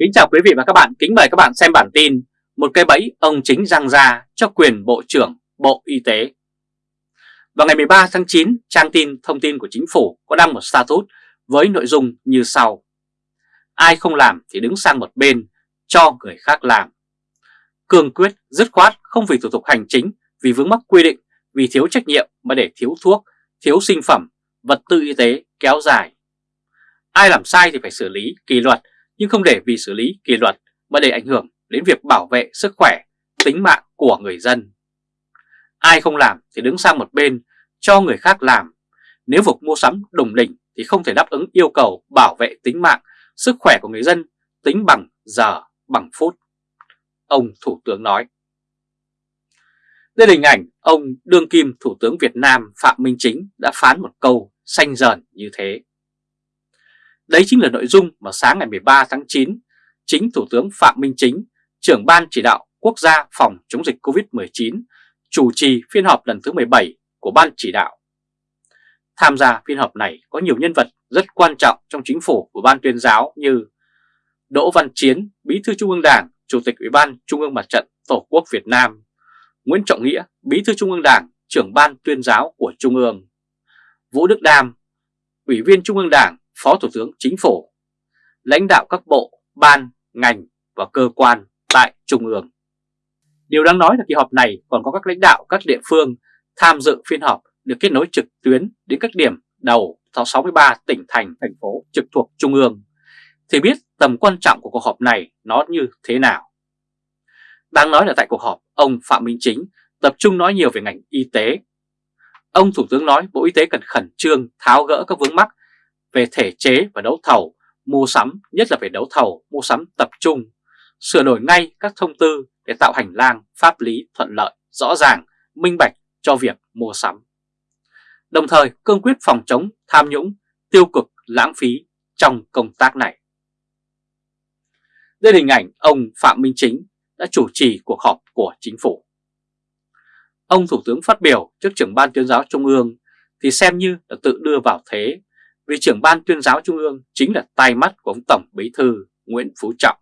Kính chào quý vị và các bạn, kính mời các bạn xem bản tin Một cây bẫy ông chính răng ra cho quyền Bộ trưởng Bộ Y tế. Vào ngày 13 tháng 9, trang tin thông tin của chính phủ có đăng một status với nội dung như sau. Ai không làm thì đứng sang một bên, cho người khác làm. Cương quyết, dứt khoát không vì thủ tục hành chính, vì vướng mắc quy định, vì thiếu trách nhiệm mà để thiếu thuốc, thiếu sinh phẩm, vật tư y tế kéo dài. Ai làm sai thì phải xử lý, kỷ luật nhưng không để vì xử lý kỷ luật mà để ảnh hưởng đến việc bảo vệ sức khỏe, tính mạng của người dân. Ai không làm thì đứng sang một bên cho người khác làm. Nếu vực mua sắm đồng đỉnh thì không thể đáp ứng yêu cầu bảo vệ tính mạng, sức khỏe của người dân tính bằng giờ, bằng phút. Ông Thủ tướng nói. Đây là hình ảnh ông đương kim Thủ tướng Việt Nam Phạm Minh Chính đã phán một câu xanh dờn như thế. Đấy chính là nội dung mà sáng ngày 13 tháng 9, chính Thủ tướng Phạm Minh Chính, trưởng Ban Chỉ đạo Quốc gia phòng chống dịch COVID-19, chủ trì phiên họp lần thứ 17 của Ban Chỉ đạo. Tham gia phiên họp này có nhiều nhân vật rất quan trọng trong chính phủ của Ban tuyên giáo như Đỗ Văn Chiến, Bí thư Trung ương Đảng, Chủ tịch Ủy ban Trung ương Mặt trận Tổ quốc Việt Nam, Nguyễn Trọng Nghĩa, Bí thư Trung ương Đảng, trưởng Ban tuyên giáo của Trung ương, Vũ Đức Đam, Ủy viên Trung ương Đảng, Phó Thủ tướng Chính phủ, lãnh đạo các bộ, ban, ngành và cơ quan tại Trung ương. Điều đáng nói là kỳ họp này còn có các lãnh đạo các địa phương tham dự phiên họp được kết nối trực tuyến đến các điểm đầu 63 tỉnh thành, thành phố trực thuộc Trung ương, thì biết tầm quan trọng của cuộc họp này nó như thế nào. Đáng nói là tại cuộc họp, ông Phạm Minh Chính tập trung nói nhiều về ngành y tế. Ông Thủ tướng nói Bộ Y tế cần khẩn trương tháo gỡ các vướng mắc về thể chế và đấu thầu, mua sắm, nhất là về đấu thầu, mua sắm tập trung, sửa đổi ngay các thông tư để tạo hành lang pháp lý thuận lợi, rõ ràng, minh bạch cho việc mua sắm. Đồng thời cương quyết phòng chống tham nhũng, tiêu cực, lãng phí trong công tác này. Đây là hình ảnh ông Phạm Minh Chính đã chủ trì cuộc họp của chính phủ. Ông Thủ tướng phát biểu trước trưởng ban tuyên giáo Trung ương thì xem như là tự đưa vào thế vì trưởng ban tuyên giáo Trung ương chính là tai mắt của ông Tổng Bí Thư Nguyễn Phú Trọng.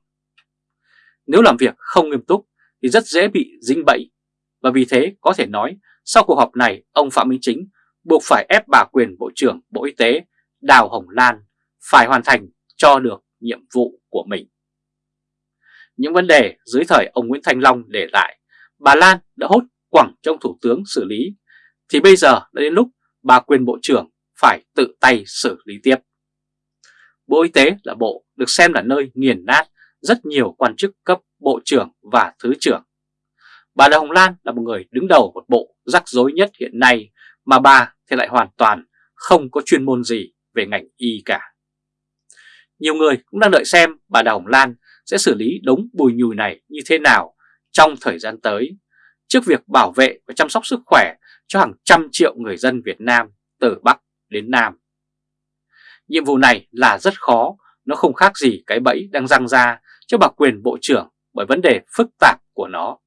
Nếu làm việc không nghiêm túc thì rất dễ bị dính bẫy và vì thế có thể nói sau cuộc họp này ông Phạm Minh Chính buộc phải ép bà quyền Bộ trưởng Bộ Y tế Đào Hồng Lan phải hoàn thành cho được nhiệm vụ của mình. Những vấn đề dưới thời ông Nguyễn Thanh Long để lại, bà Lan đã hốt quẳng trong Thủ tướng xử lý, thì bây giờ đã đến lúc bà quyền Bộ trưởng phải tự tay xử lý tiếp. Bộ Y tế là bộ được xem là nơi nghiền nát rất nhiều quan chức cấp bộ trưởng và thứ trưởng. Bà Đào Hồng Lan là một người đứng đầu một bộ rắc rối nhất hiện nay mà bà thì lại hoàn toàn không có chuyên môn gì về ngành y cả. Nhiều người cũng đang đợi xem bà Đào Hồng Lan sẽ xử lý đống bùi nhùi này như thế nào trong thời gian tới, trước việc bảo vệ và chăm sóc sức khỏe cho hàng trăm triệu người dân Việt Nam từ Bắc đến Nam. Nhiệm vụ này là rất khó, nó không khác gì cái bẫy đang răng ra cho bà quyền bộ trưởng bởi vấn đề phức tạp của nó.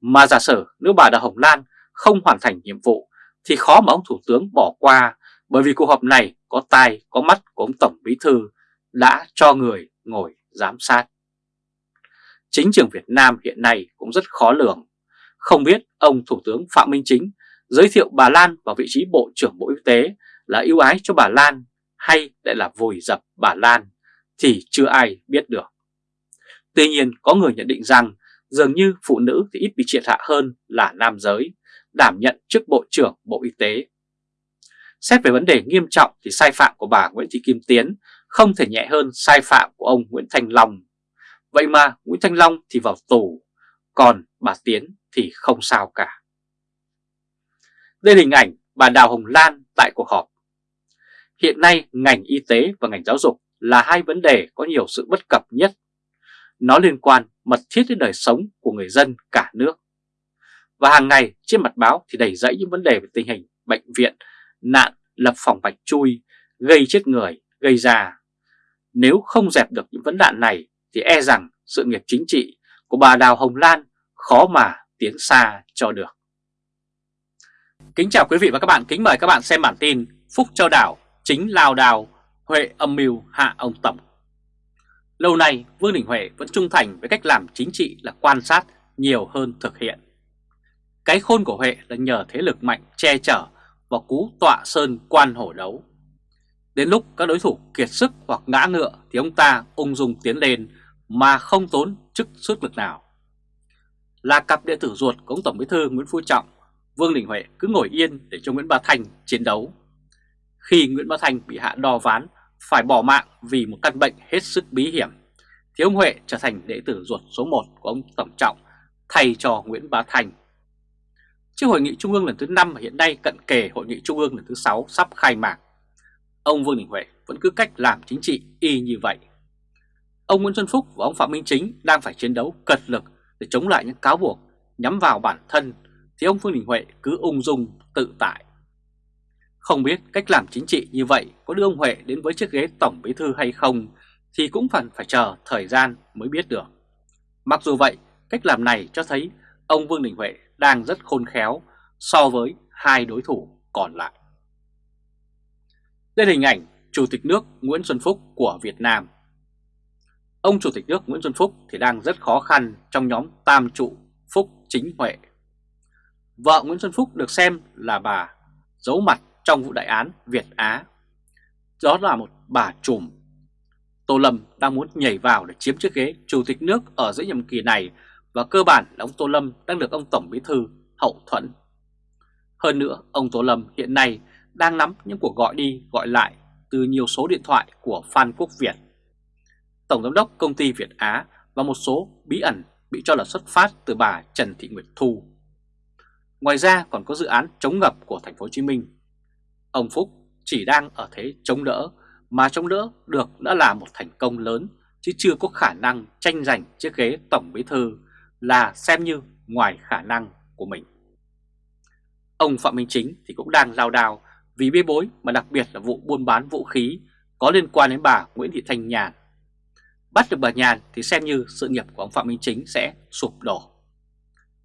Mà giả sử nếu bà Đào Hồng Lan không hoàn thành nhiệm vụ thì khó mà ông Thủ tướng bỏ qua bởi vì cuộc họp này có tai có mắt của ông Tổng Bí Thư đã cho người ngồi giám sát. Chính trường Việt Nam hiện nay cũng rất khó lường. Không biết ông Thủ tướng Phạm Minh Chính giới thiệu bà Lan vào vị trí Bộ trưởng Bộ Y tế là ưu ái cho bà Lan hay lại là vùi dập bà Lan thì chưa ai biết được. Tuy nhiên có người nhận định rằng dường như phụ nữ thì ít bị triệt hạ hơn là nam giới, đảm nhận chức Bộ trưởng Bộ Y tế. Xét về vấn đề nghiêm trọng thì sai phạm của bà Nguyễn Thị Kim Tiến không thể nhẹ hơn sai phạm của ông Nguyễn Thanh Long. Vậy mà Nguyễn Thanh Long thì vào tù, còn bà Tiến thì không sao cả. Đây là hình ảnh bà Đào Hồng Lan tại cuộc họp. Hiện nay ngành y tế và ngành giáo dục là hai vấn đề có nhiều sự bất cập nhất. Nó liên quan mật thiết đến đời sống của người dân cả nước. Và hàng ngày trên mặt báo thì đầy dẫy những vấn đề về tình hình bệnh viện, nạn, lập phòng bạch chui, gây chết người, gây ra. Nếu không dẹp được những vấn nạn này thì e rằng sự nghiệp chính trị của bà Đào Hồng Lan khó mà tiến xa cho được. Kính chào quý vị và các bạn, kính mời các bạn xem bản tin Phúc Châu Đảo chính lao đào, Huệ âm mưu hạ ông Tổng. Lâu nay Vương Đình Huệ vẫn trung thành với cách làm chính trị là quan sát nhiều hơn thực hiện. Cái khôn của Huệ là nhờ thế lực mạnh che chở và cú tọa sơn quan hổ đấu. Đến lúc các đối thủ kiệt sức hoặc ngã ngựa thì ông ta ung dung tiến lên mà không tốn chức sức lực nào. Là cặp đệ tử ruột của ông Tổng Bí thư Nguyễn Phú Trọng, Vương Đình Huệ cứ ngồi yên để cho Nguyễn bà thành chiến đấu. Khi Nguyễn Bá Thành bị hạ đo ván phải bỏ mạng vì một căn bệnh hết sức bí hiểm, thì ông Huệ trở thành đệ tử ruột số 1 của ông Tổng Trọng thay cho Nguyễn Bá Thành. Trước hội nghị trung ương lần thứ 5 hiện nay cận kề hội nghị trung ương lần thứ 6 sắp khai mạc, ông Vương Đình Huệ vẫn cứ cách làm chính trị y như vậy. Ông Nguyễn Xuân Phúc và ông Phạm Minh Chính đang phải chiến đấu cật lực để chống lại những cáo buộc nhắm vào bản thân thì ông Vương Đình Huệ cứ ung dung tự tại. Không biết cách làm chính trị như vậy có đưa ông Huệ đến với chiếc ghế Tổng Bí Thư hay không thì cũng phần phải chờ thời gian mới biết được. Mặc dù vậy, cách làm này cho thấy ông Vương Đình Huệ đang rất khôn khéo so với hai đối thủ còn lại. Đây là hình ảnh Chủ tịch nước Nguyễn Xuân Phúc của Việt Nam. Ông Chủ tịch nước Nguyễn Xuân Phúc thì đang rất khó khăn trong nhóm tam trụ Phúc Chính Huệ. Vợ Nguyễn Xuân Phúc được xem là bà giấu mặt trong vụ đại án Việt Á. Đó là một bà trùm. Tô Lâm đang muốn nhảy vào để chiếm chiếc ghế Chủ tịch nước ở giữa nhiệm kỳ này và cơ bản là ông Tô Lâm đang được ông Tổng Bí Thư hậu thuẫn. Hơn nữa, ông Tô Lâm hiện nay đang nắm những cuộc gọi đi gọi lại từ nhiều số điện thoại của Phan Quốc Việt, Tổng Giám đốc Công ty Việt Á và một số bí ẩn bị cho là xuất phát từ bà Trần Thị Nguyệt Thu. Ngoài ra còn có dự án chống ngập của thành phố Hồ Chí Minh. Ông Phúc chỉ đang ở thế chống đỡ, mà chống đỡ được đã là một thành công lớn, chứ chưa có khả năng tranh giành chiếc ghế Tổng Bí Thư là xem như ngoài khả năng của mình. Ông Phạm Minh Chính thì cũng đang lao đao vì bê bối mà đặc biệt là vụ buôn bán vũ khí có liên quan đến bà Nguyễn Thị Thanh Nhàn. Bắt được bà Nhàn thì xem như sự nghiệp của ông Phạm Minh Chính sẽ sụp đổ.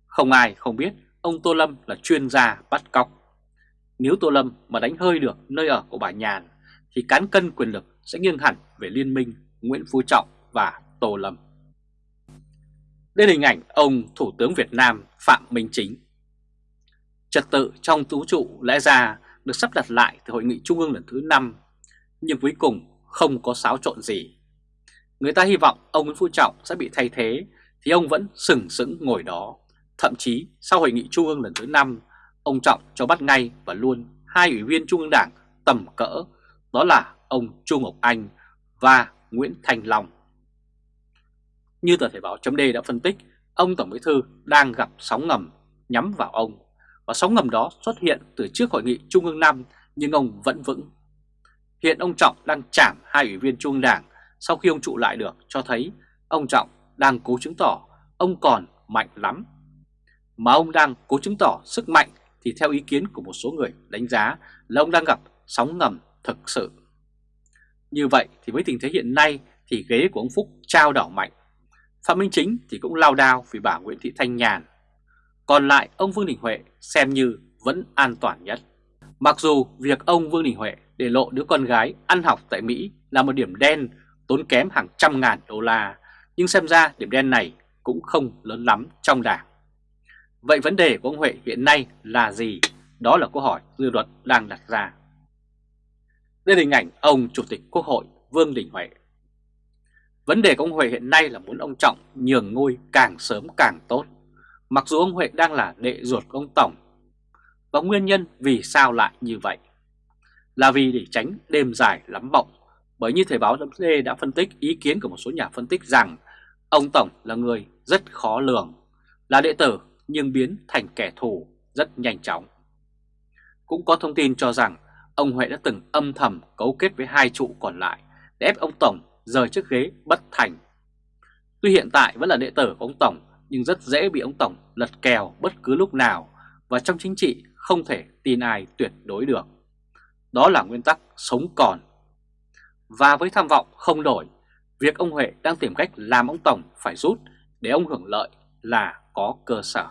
Không ai không biết ông Tô Lâm là chuyên gia bắt cóc. Nếu Tô Lâm mà đánh hơi được nơi ở của bà Nhàn thì cán cân quyền lực sẽ nghiêng hẳn về liên minh Nguyễn Phú Trọng và Tô Lâm. Đây là hình ảnh ông Thủ tướng Việt Nam Phạm Minh Chính. Trật tự trong tú trụ lẽ ra được sắp đặt lại từ hội nghị trung ương lần thứ 5, nhưng cuối cùng không có xáo trộn gì. Người ta hy vọng ông Nguyễn Phú Trọng sẽ bị thay thế, thì ông vẫn sừng sững ngồi đó. Thậm chí sau hội nghị trung ương lần thứ 5, ông Trọng cho bắt ngay và luôn hai ủy viên trung ương đảng tầm cỡ, đó là ông Trung Ngọc Anh và Nguyễn Thành Long. Như tờ Thể báo chấm đã phân tích, ông Tổng Bí Thư đang gặp sóng ngầm nhắm vào ông và sóng ngầm đó xuất hiện từ trước hội nghị Trung ương năm nhưng ông vẫn vững. Hiện ông Trọng đang chạm hai ủy viên Trung ương Đảng sau khi ông trụ lại được cho thấy ông Trọng đang cố chứng tỏ ông còn mạnh lắm. Mà ông đang cố chứng tỏ sức mạnh thì theo ý kiến của một số người đánh giá là ông đang gặp sóng ngầm thực sự. Như vậy thì với tình thế hiện nay thì ghế của ông Phúc trao đảo mạnh. Phạm Minh Chính thì cũng lao đao vì bà Nguyễn Thị Thanh Nhàn còn lại ông Vương Đình Huệ xem như vẫn an toàn nhất. Mặc dù việc ông Vương Đình Huệ để lộ đứa con gái ăn học tại Mỹ là một điểm đen tốn kém hàng trăm ngàn đô la, nhưng xem ra điểm đen này cũng không lớn lắm trong đảng. Vậy vấn đề của ông Huệ hiện nay là gì? Đó là câu hỏi dư luận đang đặt ra. Đây là hình ảnh ông Chủ tịch Quốc hội Vương Đình Huệ. Vấn đề của ông Huệ hiện nay là muốn ông Trọng nhường ngôi càng sớm càng tốt. Mặc dù ông Huệ đang là đệ ruột của ông Tổng, Và nguyên nhân vì sao lại như vậy Là vì để tránh đêm dài lắm mộng Bởi như Thời báo D đã phân tích ý kiến của một số nhà phân tích rằng, Ông Tổng là người rất khó lường, Là đệ tử nhưng biến thành kẻ thù rất nhanh chóng Cũng có thông tin cho rằng Ông Huệ đã từng âm thầm cấu kết với hai trụ còn lại Để ép ông Tổng rời chiếc ghế bất thành Tuy hiện tại vẫn là đệ tử của ông Tổng nhưng rất dễ bị ông Tổng lật kèo bất cứ lúc nào và trong chính trị không thể tin ai tuyệt đối được. Đó là nguyên tắc sống còn. Và với tham vọng không đổi, việc ông Huệ đang tìm cách làm ông Tổng phải rút để ông hưởng lợi là có cơ sở.